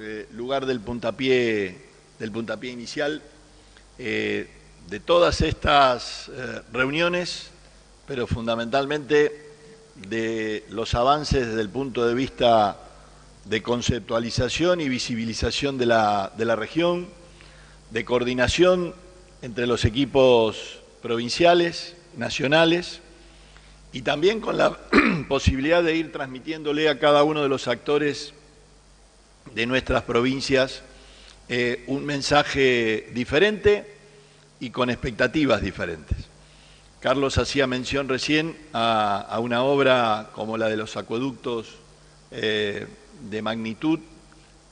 eh, lugar del puntapié, del puntapié inicial eh, de todas estas eh, reuniones, pero fundamentalmente de los avances desde el punto de vista de conceptualización y visibilización de la, de la región, de coordinación entre los equipos provinciales, nacionales, y también con la posibilidad de ir transmitiéndole a cada uno de los actores de nuestras provincias eh, un mensaje diferente y con expectativas diferentes. Carlos hacía mención recién a, una obra como la de los acueductos eh, de magnitud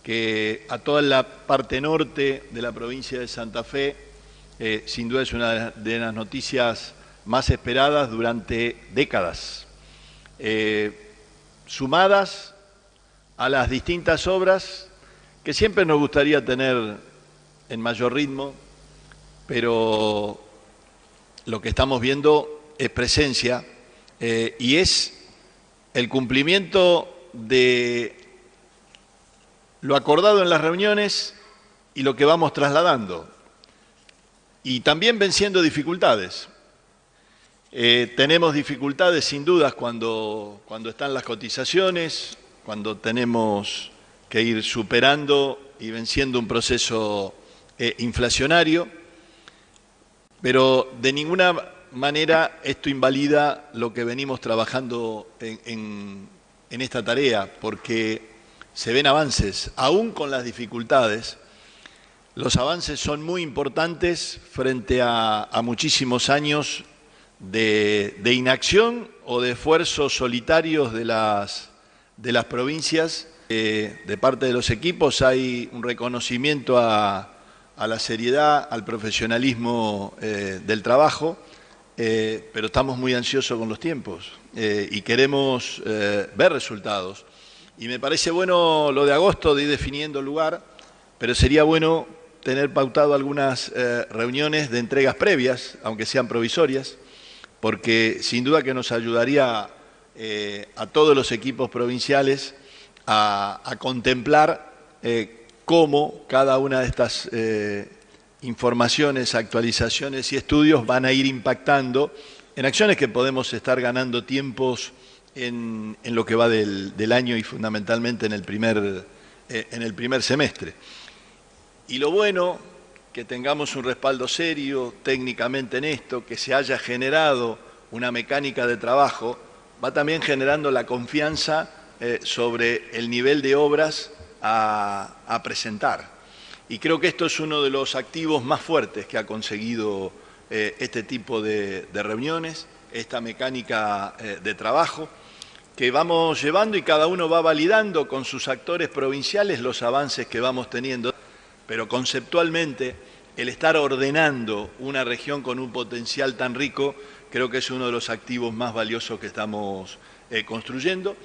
que a toda la parte norte de la provincia de Santa Fe eh, sin duda es una de las noticias más esperadas durante décadas, sumadas a las distintas obras que siempre nos gustaría tener en mayor ritmo, pero lo que estamos viendo es presencia eh, y es el cumplimiento de lo acordado en las reuniones y lo que vamos trasladando. Y también venciendo dificultades. Eh, tenemos dificultades sin dudas cuando, cuando están las cotizaciones, cuando tenemos que ir superando y venciendo un proceso eh, inflacionario, pero de ninguna manera esto invalida lo que venimos trabajando en, esta tarea, porque se ven avances, aún con las dificultades, los avances son muy importantes frente a, muchísimos años de, de, inacción o de esfuerzos solitarios de las de las provincias, eh, de parte de los equipos, hay un reconocimiento a, la seriedad, al profesionalismo eh, del trabajo, eh, pero estamos muy ansiosos con los tiempos y queremos ver resultados. Y me parece bueno lo de agosto de ir definiendo el lugar, pero sería bueno tener pautado algunas reuniones de entregas previas, aunque sean provisorias, porque sin duda que nos ayudaría eh, a todos los equipos provinciales a, contemplar eh, cómo cada una de estas eh, informaciones, actualizaciones y estudios van a ir impactando en acciones que podemos estar ganando tiempos en, lo que va del, año y fundamentalmente en el, primer, en el primer semestre. Y lo bueno, que tengamos un respaldo serio técnicamente en esto, que se haya generado una mecánica de trabajo va también generando la confianza eh, sobre el nivel de obras a, presentar. Y creo que esto es uno de los activos más fuertes que ha conseguido eh, este tipo de, reuniones, esta mecánica eh, de trabajo, que vamos llevando y cada uno va validando con sus actores provinciales los avances que vamos teniendo, pero conceptualmente el estar ordenando una región con un potencial tan rico creo que es uno de los activos más valiosos que estamos eh, construyendo.